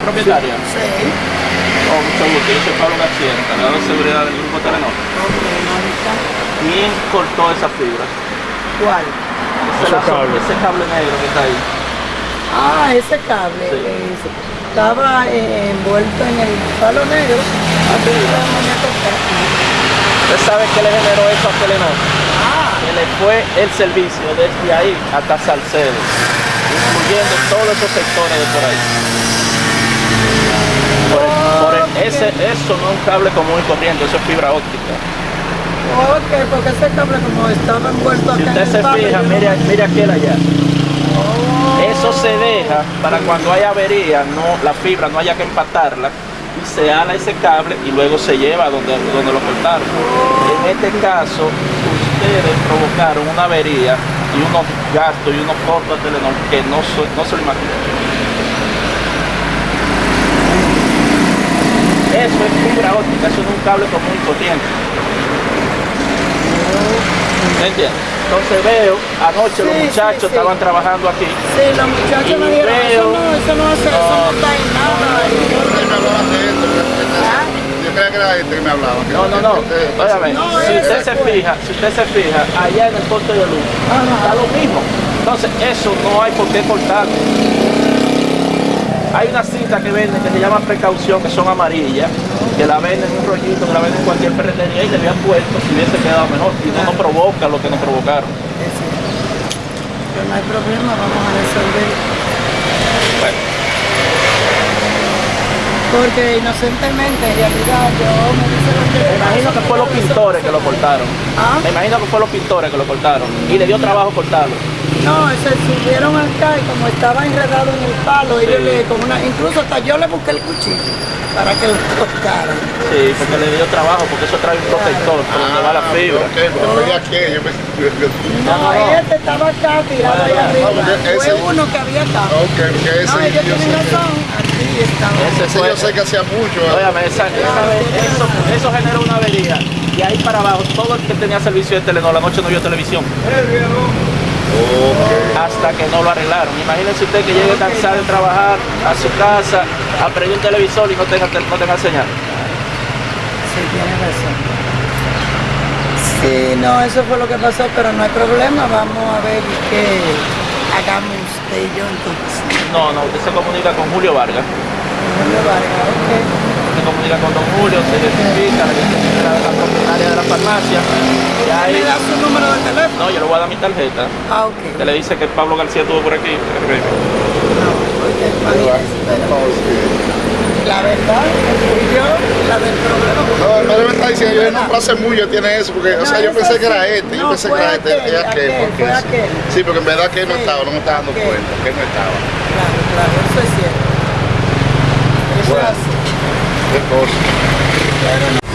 ¿Propietaria? Sí. Oh, mucho gusto. Yo soy Pablo García, encargado de seguridad del Grupo Telenor. Ok. ¿Quién cortó esa fibra? ¿Cuál? Ese, Ese lazo- cable. ese cable negro que está ahí. Ah, ese cable. Sí. eh, estaba eh, envuelto en el palo negro. Así que lo mandé a cortar. ¿Usted sabe qué le generó eso a Telenor? Ah, Que le fue el servicio desde ahí hasta Salcedo, incluyendo todos esos sectores de por ahí. Por el- por el- ese, eso no es un cable común y corriente, eso es fibra óptica. ok, porque ese cable como estaba envuelto Si acá usted en se el palo. fija, mire, mire aquel allá. Oh. Eso se deja para cuando hay avería, no, la fibra no haya que empatarla y se ala ese cable y luego se lleva donde, donde lo cortaron. En este caso, ustedes provocaron una avería y unos gastos y unos costos a Telenor que no, no se lo imaginan. Eso es fibra óptica, eso no es un cable común y corriente. ¿Me entiendes? Entonces veo, anoche los Sí, muchachos sí. estaban trabajando aquí Sí, los muchachos me dijeron, eso veo- no, eso no hace, eso no está en nada. Yo- Ah. creía que era este que me hablaba. que No, no, no. este- No, si usted se fija, si usted se fija, allá en el poste de luz, está lo mismo. Entonces, eso no hay por qué cortarlo. Hay una cinta que venden que se llama precaución, que son amarillas, que la venden en un rollito, que la venden en cualquier ferretería y le habían puesto si hubiese quedado mejor. Y no nos provoca lo que nos provocaron. Pero no hay problema, vamos a resolver. Bueno, Porque inocentemente, en realidad, yo me dice lo que me imagino que fue los pintores que lo cortaron. ¿Ah? Me imagino que fue los pintores que lo cortaron. Y le dio trabajo cortarlo. No, se subieron acá y como estaba enredado en el palo, ellos le, con una, incluso hasta yo le busqué el cuchillo para que lo cortaran. Sí, porque le dio trabajo, porque eso trae un protector por donde va la fibra. Ok, pero fue de aquí, yo pensé No, no, no. este estaba acá tirado ahí Ah, arriba. porque Fue ese- uno que había acá. Ok, porque ese No, ellos yo tienen razón. Aquí estaba. Ese ese yo sé que hacía mucho. óigame, esa, esa eso, eso generó una avería. Y ahí para abajo, todo el que tenía servicio de Telenor, la noche no vio televisión. Hasta que no lo arreglaron. Imagínense usted que llegue cansado de trabajar a su casa, aprende un televisor y no tenga, no tenga señal. Sí, tienes razón. Sí, no, eso fue lo que pasó, pero no hay problema. Vamos a ver qué hagamos usted y yo entonces. No, no, usted se comunica con Julio Vargas. Julio Vargas, ok. Se comunica con don Julio, se identifica, la identifica de la propietaria de la farmacia. Y ahí, ¿Me da su número de teléfono? no, yo le voy a dar mi tarjeta. Ah, ok. Usted le dice que Pablo García estuvo por aquí. No, porque La verdad, que yo la del problema. No, el yo- padre me está diciendo, yo no hace mucho tiene eso, porque, o sea, No, yo pensé que era este, yo No, pensé que era este, aquel, era aquel, aquel, porque fue es- aquel. sí, porque en verdad que él no estaba, no me estaba dando aquel. cuenta, que él no estaba. Claro, claro, eso es cierto. Eso